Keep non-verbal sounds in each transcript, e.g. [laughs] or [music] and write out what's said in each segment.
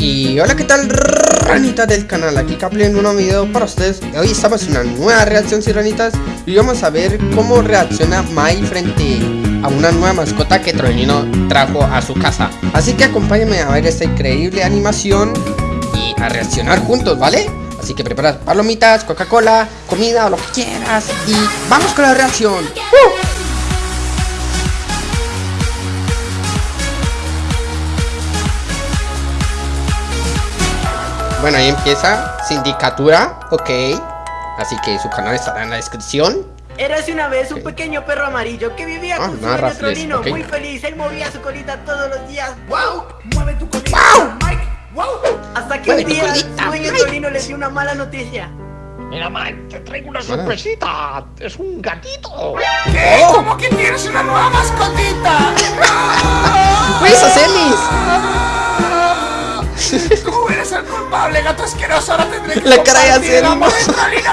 Y hola, ¿qué tal, ranitas del canal? Aquí Caple en un nuevo video para ustedes Hoy estamos en una nueva reacción, ranitas Y vamos a ver cómo reacciona Mai frente a una nueva mascota que Trollino trajo a su casa Así que acompáñenme a ver esta increíble animación Y a reaccionar juntos, ¿vale? Así que prepara palomitas, Coca-Cola, comida o lo que quieras Y ¡vamos con la reacción! ¡Uh! Bueno, ahí empieza. Sindicatura, ok. Así que su canal estará en la descripción. Érase una vez un pequeño perro amarillo que vivía ah, con su dueño Trolino, muy feliz. Él movía su colita todos los días. ¡Wow! ¡Mueve tu colita, Mike! ¡Wow! Hasta que un día su dueño Trolino le dio una mala noticia. Mira, Mike, te traigo una sorpresita. Es un gatito. ¿Qué? Oh. ¿Cómo que tienes una nueva mascotita? [laughs] ¡Pues, Celis! [laughs] ¿Cómo eres el culpable, gato asqueroso? Ahora tendré que La cara de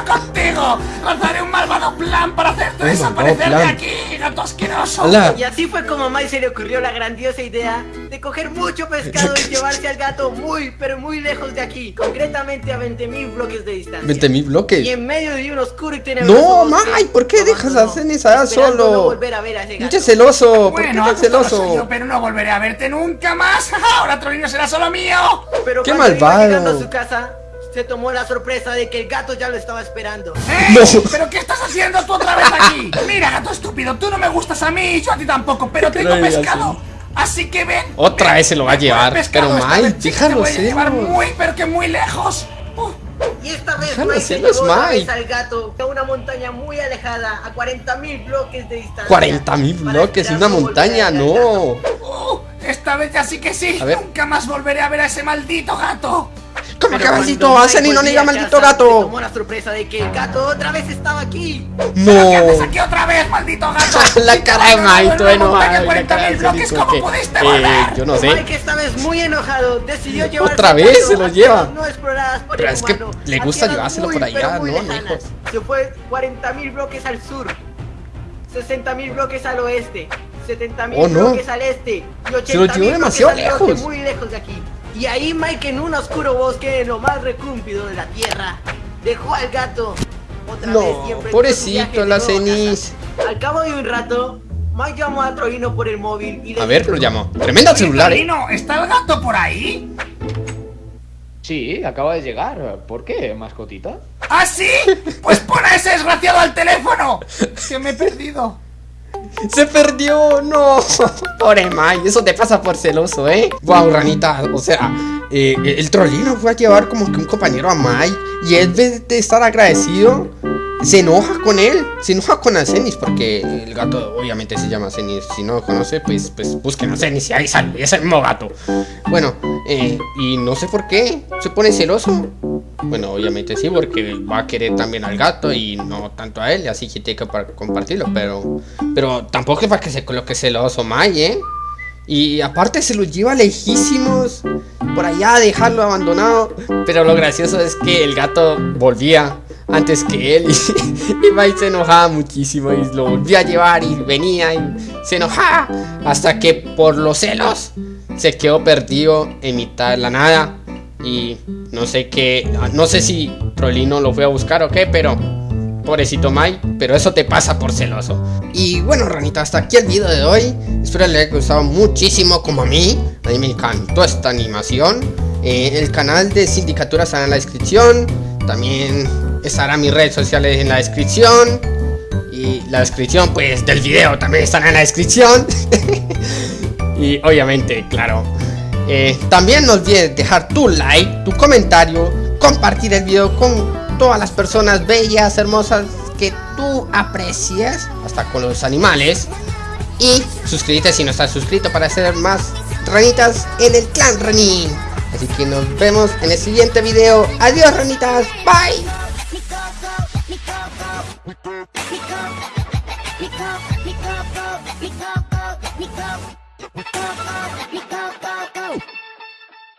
contigo. Lanzaré un malvado plan para hacerte desaparecer de aquí, gato asqueroso. Y así fue como a Mai se le ocurrió la grandiosa idea de coger mucho pescado y llevarse al gato muy, pero muy lejos de aquí. Concretamente a 20.000 bloques de distancia. ¿20.000 bloques? Y en medio de un oscuro y tenebroso No, Mai, ¿por qué dejas a Cenizada solo? No volver a ver a ese gato. celoso, ¿por qué tan celoso? pero no volveré a verte nunca más. [laughs] Ahora Trolino será solo mío. Pero ¡Qué malvado! a su casa, se tomó la sorpresa de que el gato ya lo estaba esperando. ¡Eh! ¿Pero qué estás haciendo tú otra vez aquí? Mira, gato estúpido, tú no me gustas a mí, yo a ti tampoco, pero tengo pescado. Así que ven. Otra vez se lo va a llevar, pero mal, déjalo ser. llevar muy, pero que muy lejos. Y esta vez Mike se llevó al gato a una montaña muy alejada, a 40.000 bloques de distancia. 40.000 bloques, una montaña, no. Esta vez ya sí que sí. Nunca más volveré a ver a ese maldito gato. ¿Cómo que maldito? Hacen y no diga maldito gato. Tomó la sorpresa de que el gato otra vez estaba aquí. No. ¿Qué haces aquí otra vez, maldito gato? [laughs] la cara de de bloques, ¿Cómo pudiste eh, Yo no sé. Mike esta vez muy enojado decidió llevar otra vez se lo lleva. No exploradas por Pero es que le gusta llevárselo por allá, ¿no, hijos? Se fue 40.000 bloques al sur. 60.000 bloques al oeste, 70.000 oh, bloques al este y 80.000 demasiado lejos. muy lejos de aquí. Y ahí Mike en un oscuro bosque en lo más recúmpido de la tierra dejó al gato. Otra no, vez siempre pobrecito la cenis. Al cabo de un rato, Mike llamó a Troino por el móvil y A ver, lo llamó. Tremendo celular, ¿eh? ¿está el gato por ahí? Sí, acaba de llegar. ¿Por qué, mascotita? ¿Ah, sí? Pues pon a ese desgraciado al teléfono. Que me he perdido. ¡Se perdió! ¡No! [laughs] Pobre Mai, eso te pasa por celoso, ¿eh? Guau, ranita, o sea, eh, el trollino fue a llevar como que un compañero a Mai Y él, vez de estar agradecido, se enoja con él, se enoja con Azenis porque el gato obviamente se llama Azenis, si no lo conoce pues, pues busquen a Azenis y ahí sale, es el mismo gato. Bueno, eh, y no sé por qué, se pone celoso. Bueno, obviamente sí, porque va a querer también al gato y no tanto a él, así que tiene que compartirlo, pero pero tampoco es para que se coloque celoso May, ¿eh? Y aparte se lo lleva lejísimos Por allá a dejarlo abandonado Pero lo gracioso es que el gato volvía antes que él [laughs] y, y se enojaba muchísimo y lo volvía a llevar y venía y se enojaba hasta que por los celos se quedó perdido en mitad de la nada y no sé qué, no sé si Trollino lo fue a buscar o qué, pero pobrecito Mai, pero eso te pasa por celoso. Y bueno, ranita, hasta aquí el video de hoy. Espero les haya gustado muchísimo como a mí. A mí me encantó esta animación. Eh, el canal de Sindicatura está en la descripción. También estarán mis redes sociales en la descripción. Y la descripción pues del video también estará en la descripción. [laughs] y obviamente, claro. Eh, también no olvides dejar tu like, tu comentario, compartir el video con todas las personas bellas, hermosas que tú aprecias, hasta con los animales. Y suscríbete si no estás suscrito para hacer más ranitas en el clan Ranin. Así que nos vemos en el siguiente video. Adiós ranitas, bye.